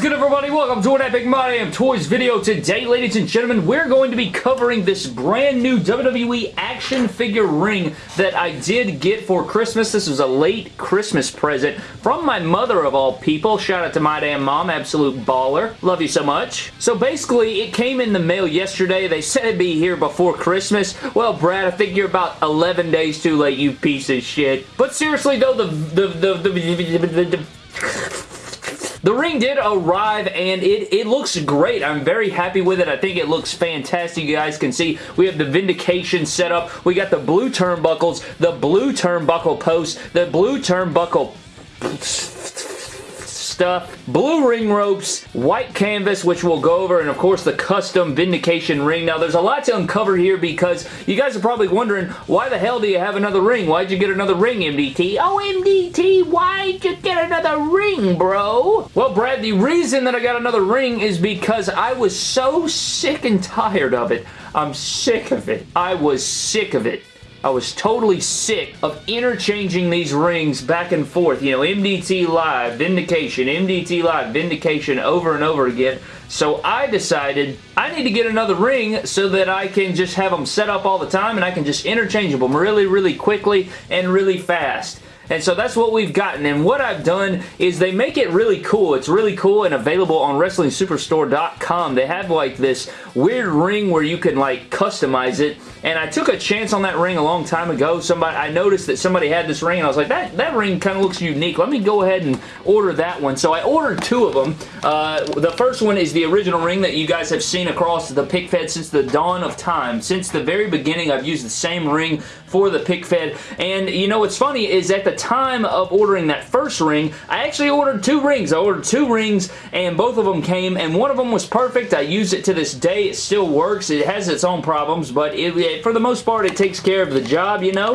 good everybody? Welcome to an Epic My Damn Toys video. Today, ladies and gentlemen, we're going to be covering this brand new WWE action figure ring that I did get for Christmas. This was a late Christmas present from my mother of all people. Shout out to my damn mom, absolute baller. Love you so much. So basically, it came in the mail yesterday. They said it'd be here before Christmas. Well, Brad, I think you're about 11 days too late, you piece of shit. But seriously though, the the the, the, the, ring did arrive and it, it looks great. I'm very happy with it. I think it looks fantastic. You guys can see we have the Vindication setup. We got the blue turnbuckles, the blue turnbuckle post, the blue turnbuckle stuff, blue ring ropes, white canvas, which we'll go over, and of course the custom Vindication ring. Now, there's a lot to uncover here because you guys are probably wondering, why the hell do you have another ring? Why'd you get another ring, MDT? Oh, MDT, why'd you get another ring, bro? Well, Brad, the reason that I got another ring is because I was so sick and tired of it. I'm sick of it. I was sick of it. I was totally sick of interchanging these rings back and forth. You know, MDT Live, Vindication, MDT Live, Vindication over and over again. So I decided I need to get another ring so that I can just have them set up all the time and I can just interchange them really, really quickly and really fast. And so that's what we've gotten. And what I've done is they make it really cool. It's really cool and available on WrestlingSuperstore.com. They have like this weird ring where you can like customize it. And I took a chance on that ring a long time ago. Somebody I noticed that somebody had this ring and I was like, that, that ring kind of looks unique. Let me go ahead and order that one. So I ordered two of them. Uh, the first one is the original ring that you guys have seen across the pick fed since the dawn of time. Since the very beginning, I've used the same ring for the pick fed. And you know what's funny is at the time of ordering that first ring, I actually ordered two rings. I ordered two rings and both of them came and one of them was perfect. I use it to this day. It still works. It has its own problems, but it, it, for the most part, it takes care of the job, you know?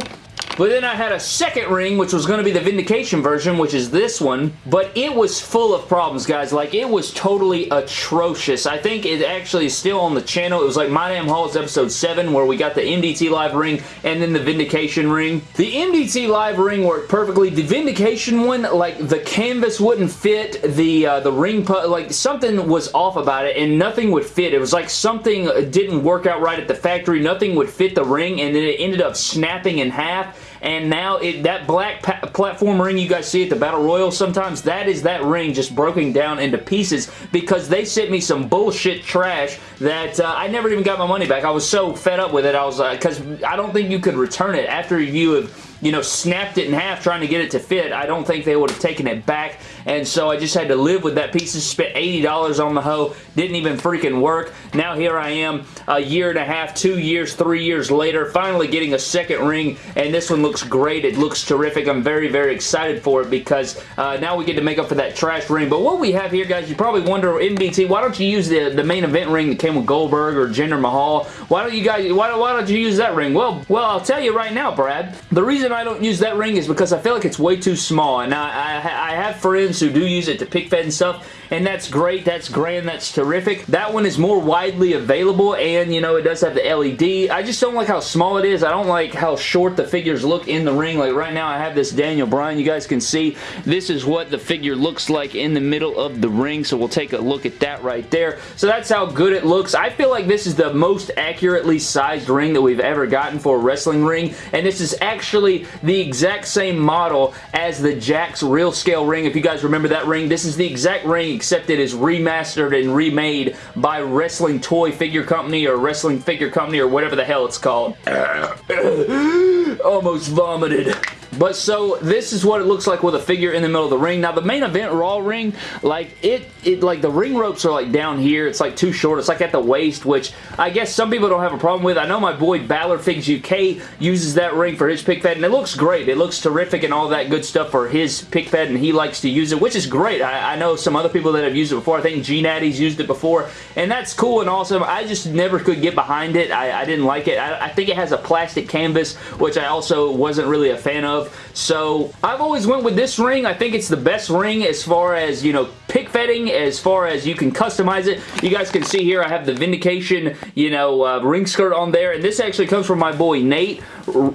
But then I had a second ring, which was going to be the Vindication version, which is this one. But it was full of problems, guys. Like, it was totally atrocious. I think it actually is still on the channel. It was like My Damn Hauls episode 7, where we got the MDT Live ring and then the Vindication ring. The MDT Live ring worked perfectly. The Vindication one, like, the canvas wouldn't fit. The, uh, the ring, like, something was off about it, and nothing would fit. It was like something didn't work out right at the factory. Nothing would fit the ring, and then it ended up snapping in half and now it, that black platform ring you guys see at the Battle Royal sometimes, that is that ring just broken down into pieces because they sent me some bullshit trash that uh, I never even got my money back. I was so fed up with it. I was because uh, I don't think you could return it after you have you know, snapped it in half trying to get it to fit. I don't think they would have taken it back, and so I just had to live with that piece. of spent $80 on the hoe. Didn't even freaking work. Now here I am a year and a half, two years, three years later, finally getting a second ring, and this one looks great. It looks terrific. I'm very, very excited for it because uh, now we get to make up for that trash ring. But what we have here, guys, you probably wonder, MDT, why don't you use the, the main event ring that came with Goldberg or Jinder Mahal? Why don't you guys, why, why don't you use that ring? Well, well, I'll tell you right now, Brad. The reason I don't use that ring is because I feel like it's way too small, and I, I, I have friends who do use it to pick fed and stuff, and that's great, that's grand, that's terrific. That one is more widely available, and, you know, it does have the LED. I just don't like how small it is. I don't like how short the figures look in the ring. Like, right now, I have this Daniel Bryan. You guys can see this is what the figure looks like in the middle of the ring, so we'll take a look at that right there. So that's how good it looks. I feel like this is the most accurately sized ring that we've ever gotten for a wrestling ring, and this is actually the exact same model as the Jakks real scale ring. If you guys remember that ring, this is the exact ring except it is remastered and remade by Wrestling Toy Figure Company or Wrestling Figure Company or whatever the hell it's called. Almost vomited. But so this is what it looks like with a figure in the middle of the ring. Now the main event Raw ring, like it, it like the ring ropes are like down here. It's like too short. It's like at the waist, which I guess some people don't have a problem with. I know my boy Balor Figs UK uses that ring for his pick fed, and it looks great. It looks terrific and all that good stuff for his pick fed, and he likes to use it, which is great. I, I know some other people that have used it before. I think G Natty's used it before, and that's cool and awesome. I just never could get behind it. I, I didn't like it. I, I think it has a plastic canvas, which I also wasn't really a fan of. So I've always went with this ring. I think it's the best ring as far as, you know, pick fetting as far as you can customize it, you guys can see here I have the Vindication, you know, uh, ring skirt on there. And this actually comes from my boy Nate,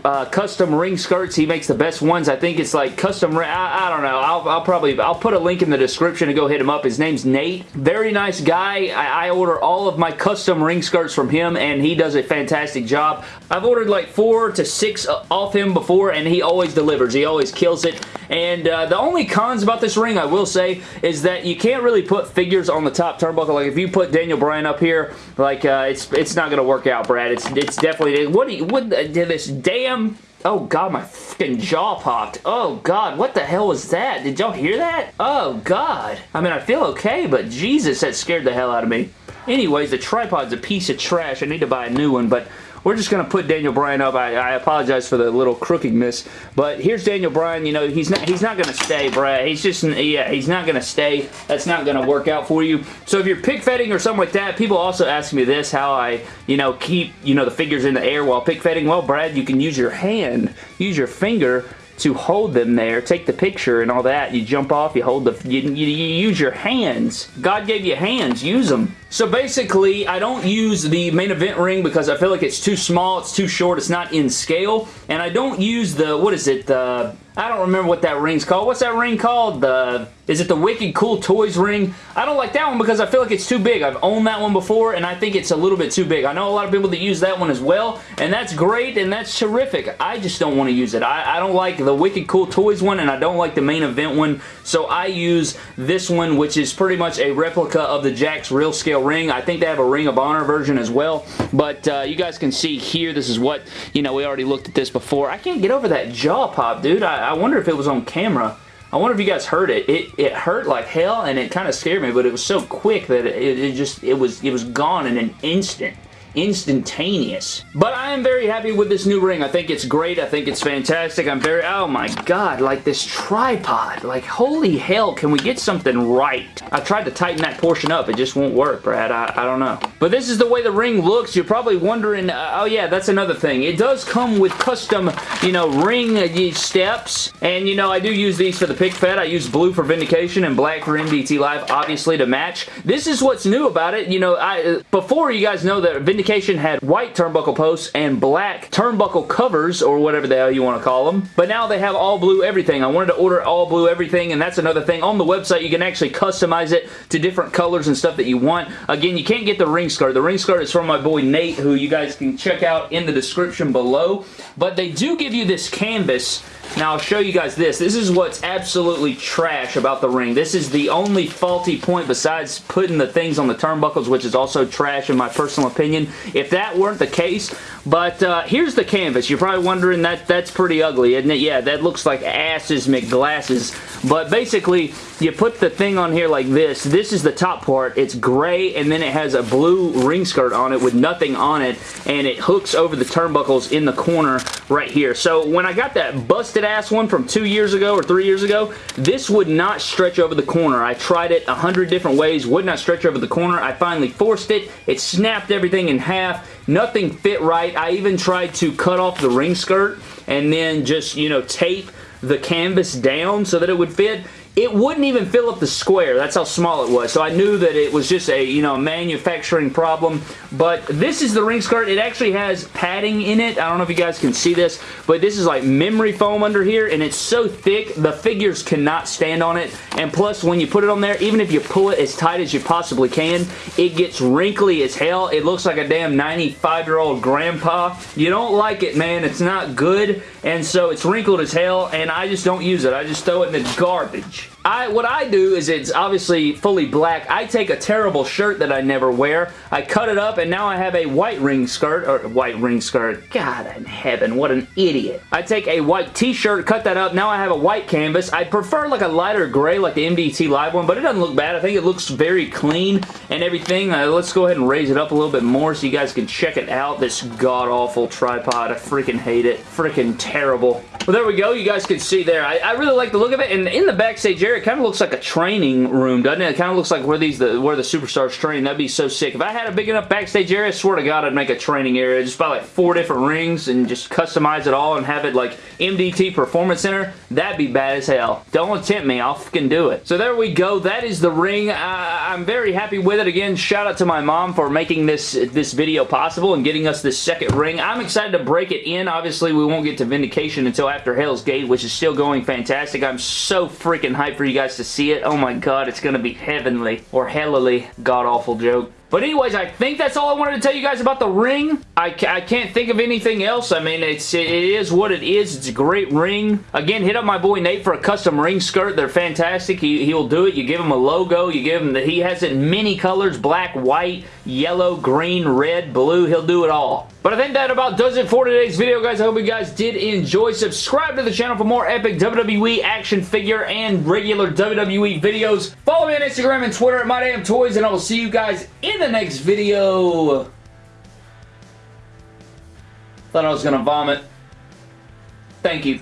uh, custom ring skirts. He makes the best ones. I think it's like custom. I, I don't know. I'll, I'll, probably, I'll put a link in the description to go hit him up. His name's Nate. Very nice guy. I, I order all of my custom ring skirts from him and he does a fantastic job. I've ordered like four to six uh, off him before and he always delivers. He always kills it. And uh, the only cons about this ring, I will say, is that you can't really put figures on the top turnbuckle. Like if you put Daniel Bryan up here, like uh, it's it's not going to work out, Brad. It's it's definitely what do you, what did this damn Oh god, my fucking jaw popped. Oh god, what the hell was that? Did y'all hear that? Oh god. I mean, I feel okay, but Jesus, that scared the hell out of me. Anyways, the tripod's a piece of trash. I need to buy a new one, but we're just going to put Daniel Bryan up. I, I, apologize for the little crookedness, but here's Daniel Bryan. You know, he's not he's not going to stay, Brad. He's just, yeah, he's not going to stay. That's not going to work out for you. So if you're pick fetting or something like that, people also ask me this, how I, you know, keep, you know, the figures in the air while pick fetting. Well, Brad, you can use your hand, use your finger to hold them there, take the picture and all that. You jump off, you hold the, you, you, you use your hands. God gave you hands, use them. So basically, I don't use the main event ring because I feel like it's too small, it's too short, it's not in scale. And I don't use the, what is it, the, I don't remember what that ring's called. What's that ring called? The, is it the Wicked Cool Toys ring? I don't like that one because I feel like it's too big. I've owned that one before and I think it's a little bit too big. I know a lot of people that use that one as well and that's great and that's terrific. I just don't want to use it. I, I don't like the Wicked Cool Toys one and I don't like the main event one. So I use this one which is pretty much a replica of the Jakks Real Scale ring. I think they have a Ring of Honor version as well, but uh, you guys can see here, this is what, you know, we already looked at this before. I can't get over that jaw pop, dude. I, I wonder if it was on camera. I wonder if you guys heard it. It it hurt like hell and it kind of scared me, but it was so quick that it, it just it was it was gone in an instant instantaneous. But I am very happy with this new ring. I think it's great. I think it's fantastic. I'm very, oh my god, like this tripod. Like, holy hell, can we get something right? I tried to tighten that portion up. It just won't work, Brad. I, I don't know. But this is the way the ring looks. You're probably wondering, uh, oh yeah, that's another thing. It does come with custom, you know, ring uh, steps. And, you know, I do use these for the pick fed. I use blue for Vindication and black for MDT Live, obviously, to match. This is what's new about it. You know, I uh, before you guys know that Vindication Vindication had white turnbuckle posts and black turnbuckle covers, or whatever the hell you want to call them. But now they have all blue everything. I wanted to order all blue everything, and that's another thing. On the website, you can actually customize it to different colors and stuff that you want. Again, you can't get the ring skirt. The ring skirt is from my boy Nate, who you guys can check out in the description below. But they do give you this canvas now, I'll show you guys this. This is what's absolutely trash about the ring. This is the only faulty point besides putting the things on the turnbuckles, which is also trash in my personal opinion. If that weren't the case, but uh, here's the canvas. You're probably wondering that that's pretty ugly, isn't it? Yeah, that looks like asses McGlasses. But basically, you put the thing on here like this. This is the top part. It's gray, and then it has a blue ring skirt on it with nothing on it, and it hooks over the turnbuckles in the corner right here. So when I got that busted ass one from two years ago or three years ago, this would not stretch over the corner. I tried it a hundred different ways, would not stretch over the corner. I finally forced it. It snapped everything in half. Nothing fit right. I even tried to cut off the ring skirt and then just, you know, tape the canvas down so that it would fit it wouldn't even fill up the square. That's how small it was. So I knew that it was just a, you know, manufacturing problem. But this is the ring skirt. It actually has padding in it. I don't know if you guys can see this, but this is like memory foam under here, and it's so thick, the figures cannot stand on it. And plus, when you put it on there, even if you pull it as tight as you possibly can, it gets wrinkly as hell. It looks like a damn 95-year-old grandpa. You don't like it, man. It's not good, and so it's wrinkled as hell, and I just don't use it. I just throw it in the garbage much. I What I do is it's obviously fully black. I take a terrible shirt that I never wear. I cut it up and now I have a white ring skirt, or white ring skirt. God in heaven, what an idiot. I take a white t-shirt, cut that up. Now I have a white canvas. I prefer like a lighter gray like the MDT Live one, but it doesn't look bad. I think it looks very clean and everything. Uh, let's go ahead and raise it up a little bit more so you guys can check it out. This god-awful tripod. I freaking hate it. Freaking terrible. Well, there we go. You guys can see there. I, I really like the look of it. And in the backstage area, here, it kind of looks like a training room, doesn't it? It kind of looks like where these the, where the superstars train. That'd be so sick. If I had a big enough backstage area, I swear to God, I'd make a training area. Just buy like four different rings and just customize it all and have it like MDT Performance Center. That'd be bad as hell. Don't tempt me. I'll fucking do it. So there we go. That is the ring. Uh, I'm very happy with it. Again, shout out to my mom for making this, this video possible and getting us this second ring. I'm excited to break it in. Obviously, we won't get to Vindication until after Hell's Gate, which is still going fantastic. I'm so freaking hyped for you guys to see it. Oh my god, it's to be heavenly or hellily god-awful joke. But anyways, I think that's all I wanted to tell you guys about the ring. I, I can't think of anything else. I mean, it's it is what it is. It's a great ring. Again, hit up my boy Nate for a custom ring skirt. They're fantastic. He, he'll do it. You give him a logo. You give him that he has it in many colors. Black, white, yellow, green, red, blue. He'll do it all. But I think that about does it for today's video, guys. I hope you guys did enjoy. Subscribe to the channel for more epic WWE action figure and regular WWE videos. Follow me on Instagram and Twitter at MyDamnToys, and I will see you guys in the next video. Thought I was to vomit. Thank you.